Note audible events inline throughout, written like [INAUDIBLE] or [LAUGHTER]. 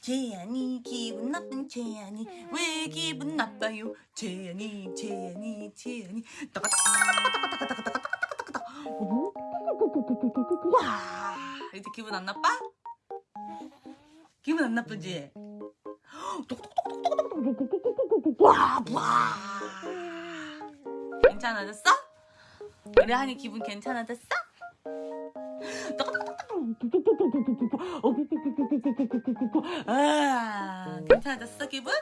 재현이 기분 나쁜 재현이 왜 기분 나빠요 재현이 재현이 재현이 따가따가따가따가따가따가따가따가따가 와 이제 기분 안 나빠? 기분 안 나쁘지? 와, 와. 괜찮아졌어? 우리 한이 기분 괜찮아졌어? 아, 괜찮아졌어 기분?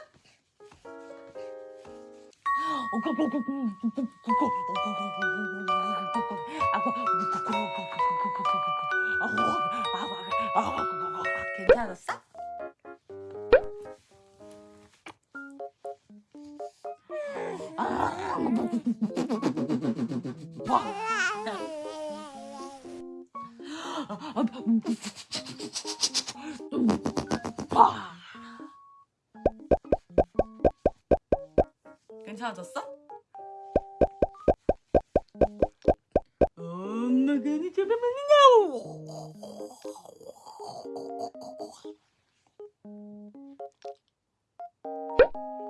괜찮았어? 봐. 괜찮아졌어? 엄마 괜히 잠깐만요.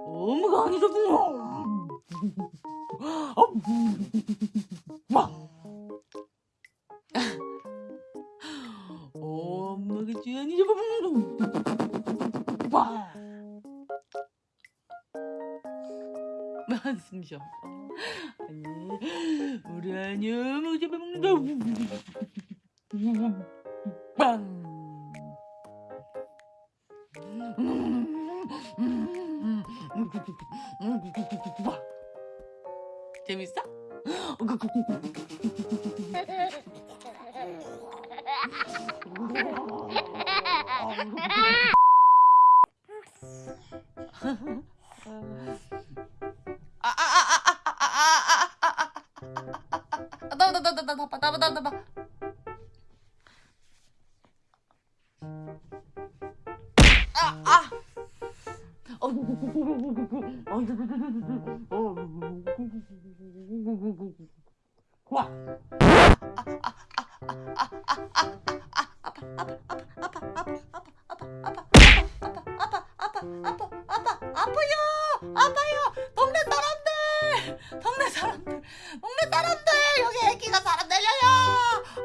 엄마가 아니더군요. 엄마가 주연이 잡아먹는 와 한숨 쉬어. 아니 우리 아니 엄마가 잡아먹는다 빵. 재밌어? [LAUGHS] 와.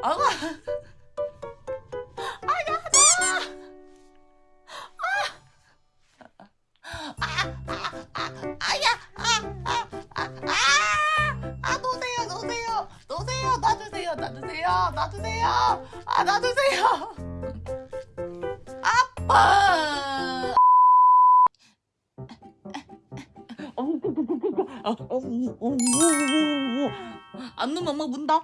아고 놓으세요 놔주세요 놔주세요 놔주세요. 아 놔주세요. [LAUGHS] 아빠 안 넣으면 엄마 문다.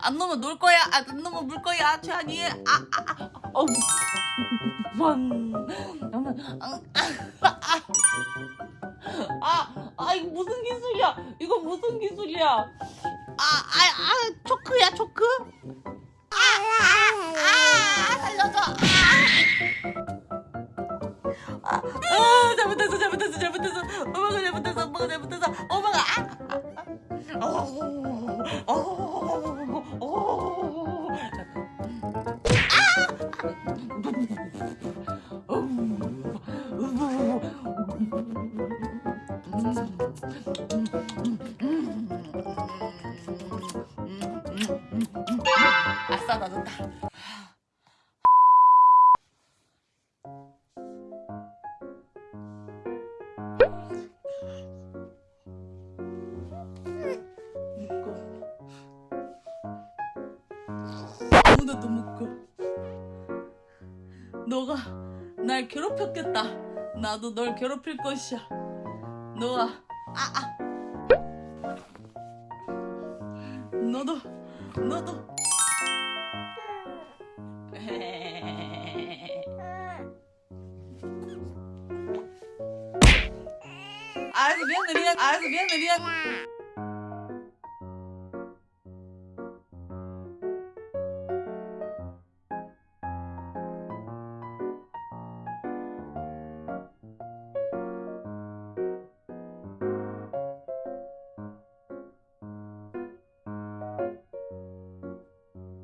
안 넣으면 놀 거야. 아, 안 넣으면 물 거야. 최한이. 아, 아, 아. 어우. 만. 아, 아, 이거 무슨 기술이야? 이거 무슨 기술이야? 아, 아, 아, 초크야, 초크? 아, 아, 아, 살려줘. 아싸 나졌다 아무나도 묶어 너가 날 괴롭혔겠다. 나도 널 괴롭힐 것이야 너가 아, 아. 너도 너도. 알았어 미안해 미안 알았어 미안해 미안